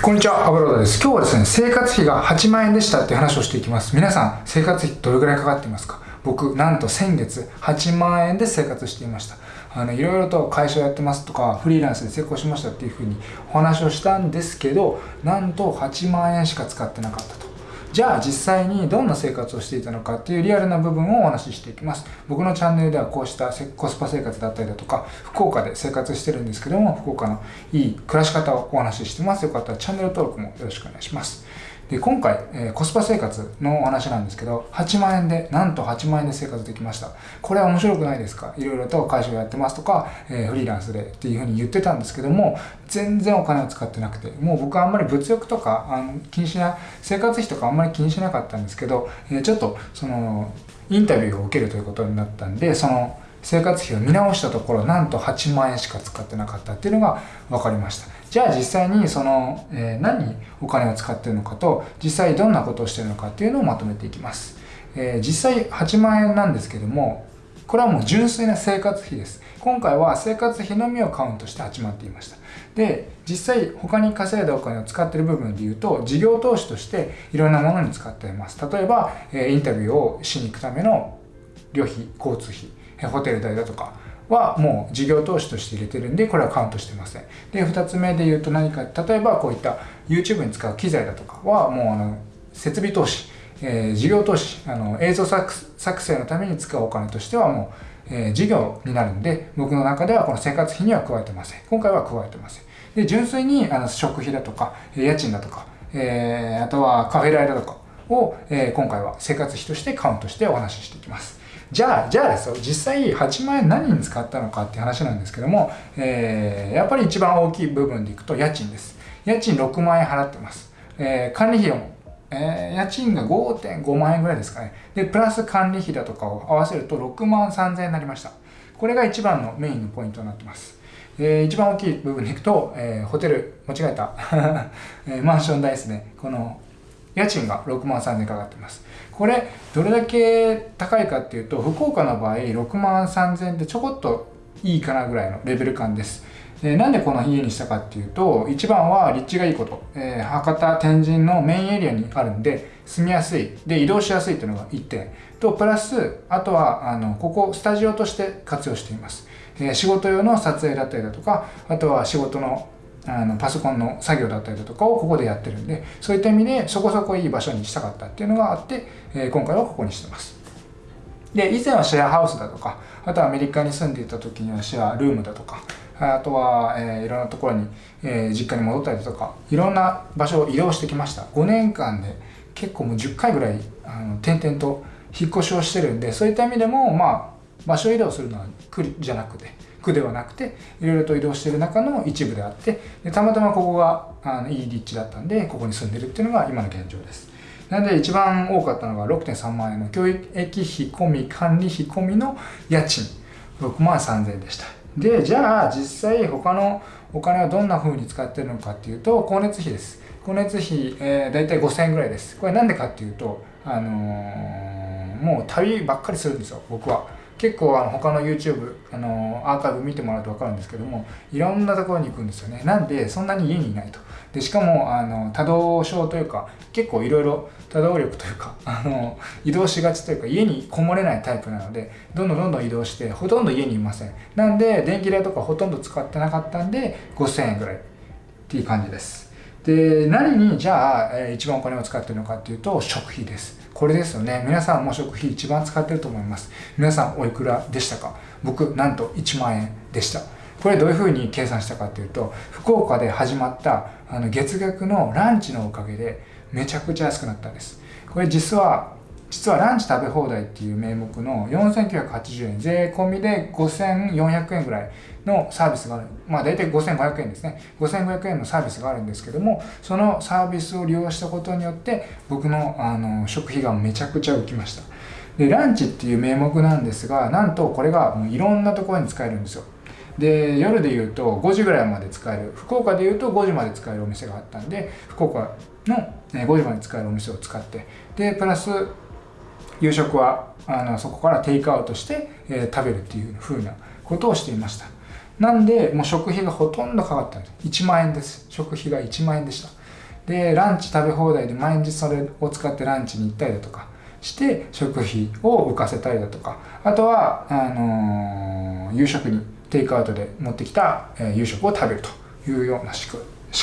こんにちは、アブロードです。今日はですね、生活費が8万円でしたって話をしていきます。皆さん、生活費どれくらいかかっていますか？僕、なんと先月8万円で生活していました。あの、いろいろと会社をやってますとか、フリーランスで成功しましたっていうふうにお話をしたんですけど、なんと8万円しか使ってなかったと。じゃあ実際にどんな生活をしていたのかっていうリアルな部分をお話ししていきます。僕のチャンネルではこうしたコスパ生活だったりだとか、福岡で生活してるんですけども、福岡のいい暮らし方をお話ししてます。よかったらチャンネル登録もよろしくお願いします。で、今回、えー、コスパ生活のお話なんですけど、8万円で、なんと8万円で生活できました。これは面白くないですか？いろいろと会社をやってますとか、えー、フリーランスでっていうふうに言ってたんですけども、全然お金を使ってなくて、もう僕はあんまり物欲とかあの気にしな、生活費とかあんまり気にしなかったんですけど、えー、ちょっとその、インタビューを受けるということになったんで、その、生活費を見直したところなんと8万円しか使ってなかったっていうのが分かりました。じゃあ実際にその、えー、何にお金を使ってるのかと実際どんなことをしてるのかっていうのをまとめていきます、えー、実際8万円なんですけどもこれはもう純粋な生活費です。今回は生活費のみをカウントして8万っていました。で実際他に稼いだお金を使ってる部分で言うと事業投資としていろんなものに使っています。例えば、えインタビューをしに行くための旅費交通費。ホテル代だとかはもう事業投資として入れてるんで、これはカウントしてません。で、二つ目で言うと何か、例えばこういった YouTube に使う機材だとかはもうあの、設備投資、えー、事業投資、あの、映像作成のために使うお金としてはもう、えー、事業になるんで、僕の中ではこの生活費には加えてません。今回は加えてません。で、純粋にあの食費だとか、家賃だとか、えー、あとはカフェ代だとかを、え、今回は生活費としてカウントしてお話ししていきます。じゃあ、じゃあですよ、実際8万円何に使ったのかって話なんですけども、えー、やっぱり一番大きい部分でいくと家賃です。家賃6万円払ってます。えー、管理費用も、えー、家賃が5.5万円ぐらいですかね。で、プラス管理費だとかを合わせると6万3000円になりました。これが一番のメインのポイントになってます。えー、一番大きい部分でいくと、えー、ホテル、間違えた、えー、マンション代ですね。この家賃が6万3000円かかってます。これ、どれだけ高いかっていうと、福岡の場合、6万3000円ってちょこっといいかなぐらいのレベル感です。えなんでこの家にしたかっていうと、一番は立地がいいこと。えー、博多、天神のメインエリアにあるんで、住みやすい。で、移動しやすいっていうのが1点。と、プラス、あとは、あの、ここ、スタジオとして活用しています。えー、仕事用の撮影だったりだとか、あとは仕事のあのパソコンの作業だったりだとかをここでやってるんでそういった意味でそこそこいい場所にしたかったっていうのがあって、え、今回はここにしてます。で以前はシェアハウスだとかあとはアメリカに住んでいた時にはシェアルームだとかあとは、えー、いろんなところに、えー、実家に戻ったりだとかいろんな場所を移動してきました。5年間で結構もう10回ぐらいあの点々と引っ越しをしてるんでそういった意味でもまあ場所移動するのは苦じゃなくて区ではなくていろいろと移動している中の一部であってでたまたまここがあのいい立地だったんでここに住んでるっていうのが今の現状です。なので一番多かったのが6.3万円の教育費込み管理費込みの家賃。6万3000円でした。でじゃあ実際他のお金はどんな風に使ってるのかっていうと光熱費です。光熱費、えー、大体5000円ぐらいです。これなんでかっていうとあのー、もう旅ばっかりするんですよ僕は。結構あの他の YouTube あのアーカイブ見てもらうと分かるんですけどもいろんなところに行くんですよね。なんでそんなに家にいないと。でしかもあの多動症というか結構いろいろ多動力というか あの移動しがちというか家にこもれないタイプなのでどんどんどんどん移動してほとんど家にいません。なんで電気代とかほとんど使ってなかったんで5000円ぐらい。っていう感じです。で何にじゃあ、え一番お金を使ってるのかっていうと食費です。これですよね。皆さんも食費一番使ってると思います。皆さんおいくらでしたか？僕、なんと1万円でした。これどういうふうに計算したかっていうと、福岡で始まったあの月額のランチのおかげでめちゃくちゃ安くなったんです。これ実は実はランチ食べ放題っていう名目の4980円、税込みで5400円ぐらいのサービスがある。まあ大体5500円ですね。5500円のサービスがあるんですけども、そのサービスを利用したことによって僕のあの食費がめちゃくちゃ浮きました。で、ランチっていう名目なんですが、なんとこれがもういろんなところに使えるんですよ。で夜で言うと5時ぐらいまで使える福岡で言うと5時まで使えるお店があったんで福岡の5時まで使えるお店を使ってでプラス夕食はあのそこからテイクアウトして、えー、食べるっていう風なことをしていました。なんでもう食費がほとんどかかったんです。1万円です。食費が1万円でした。でランチ食べ放題で毎日それを使ってランチに行ったりだとかして食費を浮かせたりだとか。あとはあのー、夕食にテイクアウトで持ってきた、えー、夕食を食べるというような仕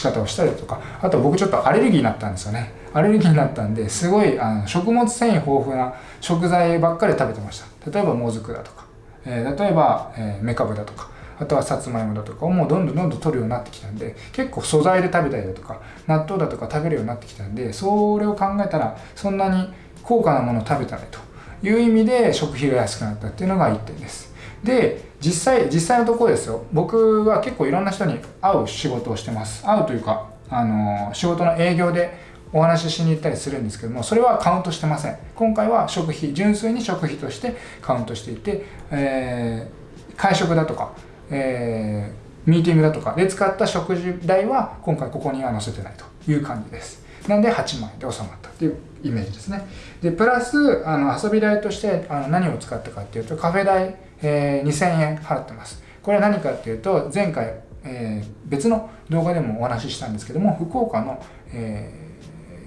方をしたりだとか。あと僕ちょっとアレルギーになったんですよね。アレルギーになったんですごいあの食物繊維豊富な食材ばっかり食べてました。例えばもずくだとか、えー、例えば、えー、メカブだとか。あとはさつまいもだとかをもうどんどんどんどん取るようになってきたんで結構素材で食べたりだとか納豆だとか食べるようになってきたんでそれを考えたらそんなに高価なものを食べたねと。いう意味で食費が安くなったっていうのが1点です。で実際実際のところですよ。僕は結構いろんな人に会う仕事をしてます。会うというかあの仕事の営業でお話ししに行ったりするんですけどもそれはカウントしてません。今回は食費純粋に食費としてカウントしていて、えー、会食だとか、えー、ミーティングだとかで使った食事代は今回ここには載せてないという感じです。なんで8万円で収まったっていうイメージですね。でプラスあの遊び代としてあの何を使ったかっていうとカフェ代、えー、2000円払ってます。これは何かっていうと前回、えー、別の動画でもお話ししたんですけども福岡の、えー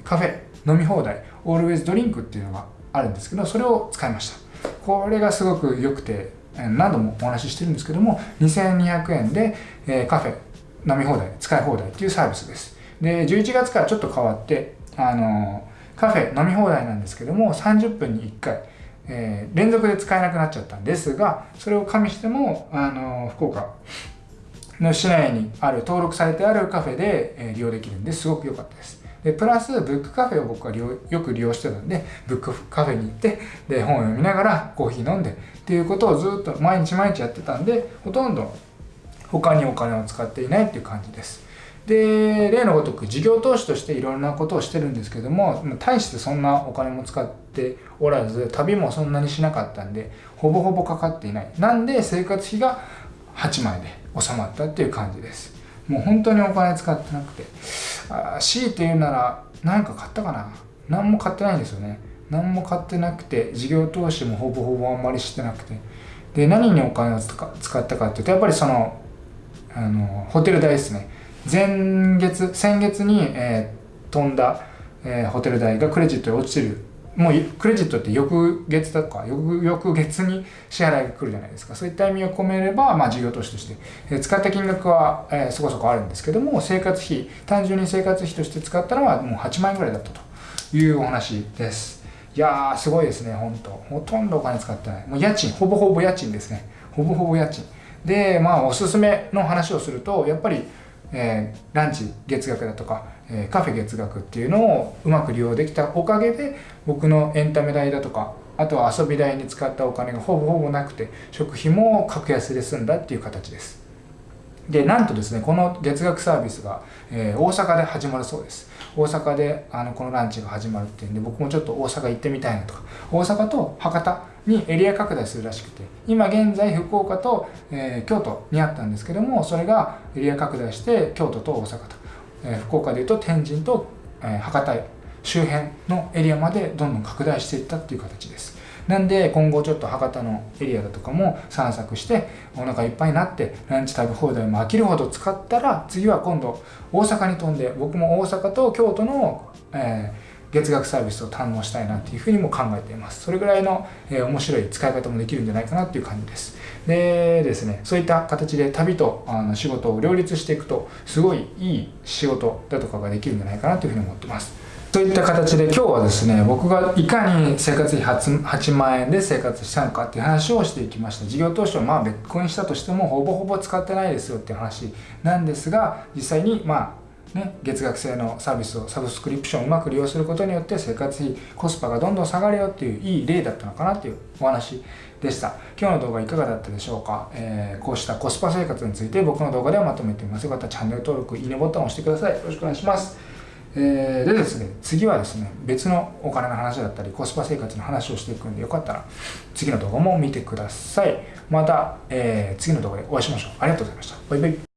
カフェ飲み放題オールウェイズドリンクっていうのがあるんですけどそれを使いました。これがすごく良くて何度もお話ししてるんですけども2200円で、えカフェ飲み放題使い放題っていうサービスです。で11月からちょっと変わってあのカフェ飲み放題なんですけども30分に1回、えー、連続で使えなくなっちゃったんですがそれを加味してもあの福岡の市内にある登録されてあるカフェで、え利用できるんですごく良かったです。でプラスブックカフェを僕はよく利用してたんでブックカフェに行ってで本を読みながらコーヒー飲んでっていうことをずっと毎日毎日やってたんでほとんど他にお金を使っていないっていう感じです。で例のごとく事業投資としていろんなことをしてるんですけども大してそんなお金も使っておらず旅もそんなにしなかったんでほぼほぼかかっていない。なんで生活費が8万円で収まったっていう感じです。もう本当にお金使ってなくて。あ強いて言うなら何か買ったかな？何も買ってないんですよね。何も買ってなくて事業投資もほぼほぼあんまりしてなくて。で何にお金を使ったかっていうとやっぱりそのあのホテル代ですね。前月先月に、えー、飛んだ、えー、ホテル代がクレジットで落ちてるもうクレジットって翌月だとか翌翌月に支払いが来るじゃないですか。そういった意味を込めれば、まあ、事業投資として、え、使った金額は、え、そこそこあるんですけども生活費単純に生活費として使ったのはもう8万円ぐらいだったと。いうお話です。いやーすごいですね本当。ほとんどお金使ってない。もう家賃ほぼほぼ家賃ですね。ほぼほぼ家賃。でまあおすすめの話をするとやっぱりえー、ランチ月額だとか、え、カフェ月額っていうのをうまく利用できたおかげで僕のエンタメ代だとかあとは遊び代に使ったお金がほぼほぼなくて食費も格安で済んだっていう形です。でなんとですねこの月額サービスが、えー、大阪で始まるそうです。大阪であのこのランチが始まるっていうんで僕もちょっと大阪行ってみたいなとか大阪と博多にエリア拡大するらしくて今現在福岡と、えー、京都にあったんですけどもそれがエリア拡大して京都と大阪と、えー、福岡でいうと天神と、え、博多周辺のエリアまでどんどん拡大していったっていう形です。なんで今後ちょっと博多のエリアだとかも散策してお腹いっぱいになってランチ食べ放題も飽きるほど使ったら次は今度大阪に飛んで僕も大阪と京都の、えー月額サービスを堪能したいなっていうふうにも考えています。それぐらいの、えー、面白い使い方もできるんじゃないかなっていう感じです。でですねそういった形で旅とあの仕事を両立していくとすごいいい仕事だとかができるんじゃないかなというふうに思ってます。といった形で今日はですね僕がいかに生活費 8, 8万円で生活したのかっていう話をしていきました。事業投資をまあ別個にしたとしてもほぼほぼ使ってないですよっていう話なんですが実際にまあね、月額制のサービスをサブスクリプションをうまく利用することによって生活費コスパがどんどん下がるよっていういい例だったのかなっていうお話でした。今日の動画いかがだったでしょうか、えー、こうしたコスパ生活について僕の動画ではまとめていますよかったらチャンネル登録いいねボタンを押してください。よろしくお願いします。えー、でですね次はですね別のお金の話だったりコスパ生活の話をしていくんでよかったら次の動画も見てください。また、えー、次の動画でお会いしましょう。ありがとうございました。バイバイ。